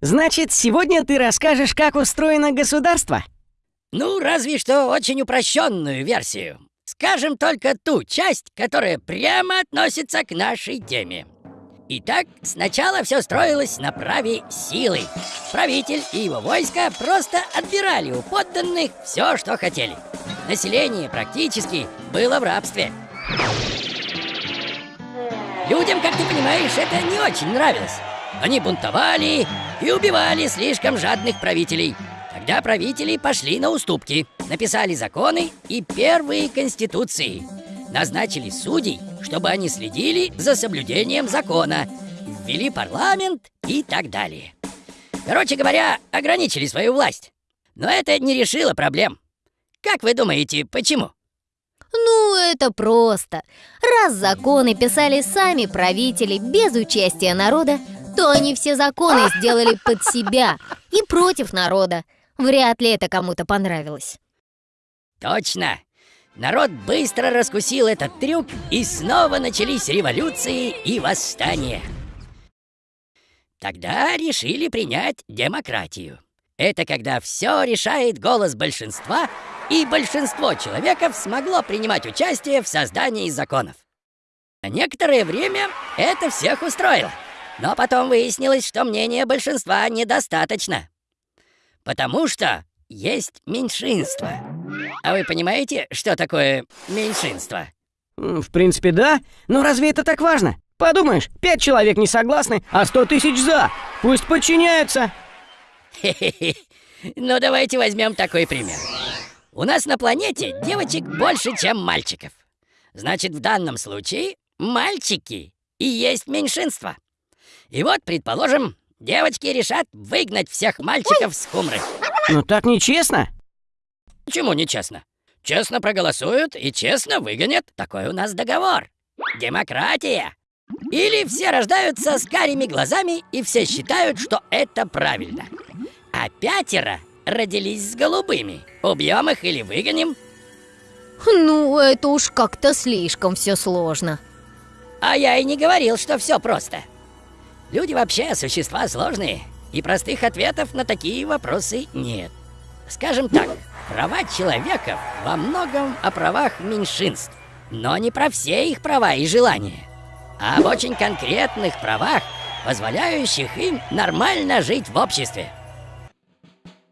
Значит, сегодня ты расскажешь, как устроено государство? Ну, разве что очень упрощенную версию. Скажем только ту часть, которая прямо относится к нашей теме. Итак, сначала все строилось на праве силы. Правитель и его войско просто отбирали у подданных все, что хотели. Население практически было в рабстве. Людям, как ты понимаешь, это не очень нравилось. Они бунтовали и убивали слишком жадных правителей. Тогда правители пошли на уступки, написали законы и первые конституции. Назначили судей, чтобы они следили за соблюдением закона, ввели парламент и так далее. Короче говоря, ограничили свою власть. Но это не решило проблем. Как вы думаете, почему? Ну, это просто. Раз законы писали сами правители без участия народа, то они все законы сделали под себя и против народа. Вряд ли это кому-то понравилось. Точно! Народ быстро раскусил этот трюк, и снова начались революции и восстания. Тогда решили принять демократию. Это когда все решает голос большинства, и большинство человеков смогло принимать участие в создании законов. Некоторое время это всех устроило. Но потом выяснилось, что мнение большинства недостаточно. Потому что есть меньшинство. А вы понимаете, что такое меньшинство? В принципе, да. Но разве это так важно? Подумаешь, пять человек не согласны, а сто тысяч за. Пусть подчиняются. Ну, давайте возьмем такой пример. У нас на планете девочек больше, чем мальчиков. Значит, в данном случае мальчики и есть меньшинство. И вот, предположим, девочки решат выгнать всех мальчиков с хумры. Ну так нечестно. Почему нечестно? Честно проголосуют и честно выгонят. Такой у нас договор. Демократия. Или все рождаются с карими глазами и все считают, что это правильно. А пятеро родились с голубыми. Убьем их или выгоним? Ну, это уж как-то слишком все сложно. А я и не говорил, что все просто. Люди вообще существа сложные, и простых ответов на такие вопросы нет. Скажем так, права человека во многом о правах меньшинств, но не про все их права и желания, а об очень конкретных правах, позволяющих им нормально жить в обществе.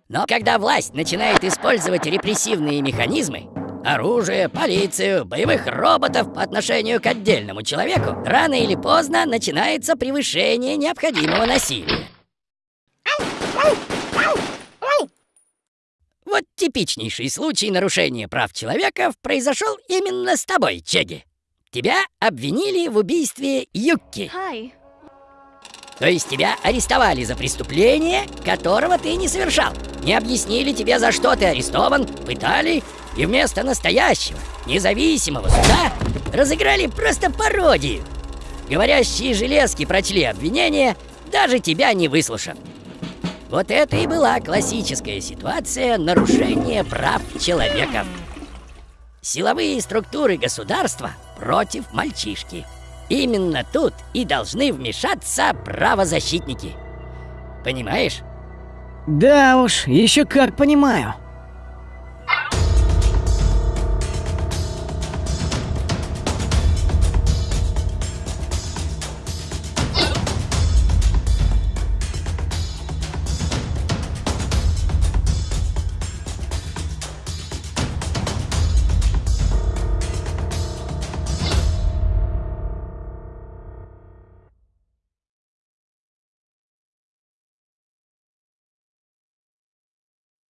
Но когда власть начинает использовать репрессивные механизмы, оружие, полицию, боевых роботов по отношению к отдельному человеку, рано или поздно начинается превышение необходимого насилия. Вот типичнейший случай нарушения прав человека произошел именно с тобой, Чеги. Тебя обвинили в убийстве Юкки. Hi. То есть тебя арестовали за преступление, которого ты не совершал. Не объяснили тебе, за что ты арестован, пытали, и вместо настоящего, независимого суда разыграли просто пародию. Говорящие железки прочли обвинение, даже тебя не выслушав. Вот это и была классическая ситуация нарушения прав человека. Силовые структуры государства против мальчишки. Именно тут и должны вмешаться правозащитники. Понимаешь? Да уж, еще как понимаю.